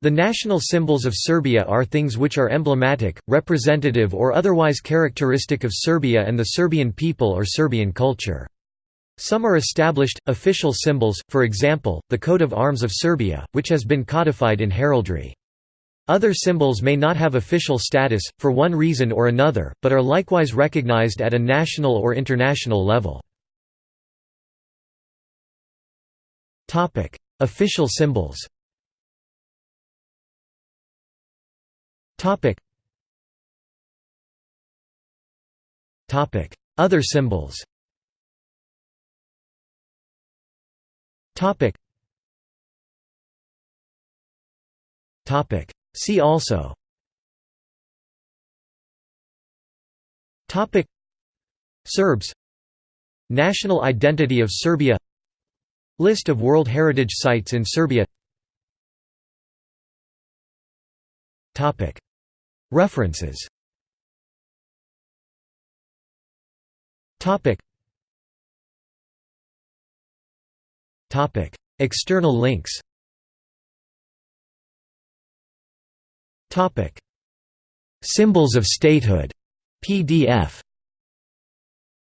The national symbols of Serbia are things which are emblematic, representative or otherwise characteristic of Serbia and the Serbian people or Serbian culture. Some are established, official symbols, for example, the coat of arms of Serbia, which has been codified in heraldry. Other symbols may not have official status, for one reason or another, but are likewise recognized at a national or international level. Official symbols Other symbols. See also. Topic. Serbs. National identity of Serbia. List of World Heritage Sites in Serbia. Topic References. Topic. Topic. External links. Topic. Symbols of Statehood. PDF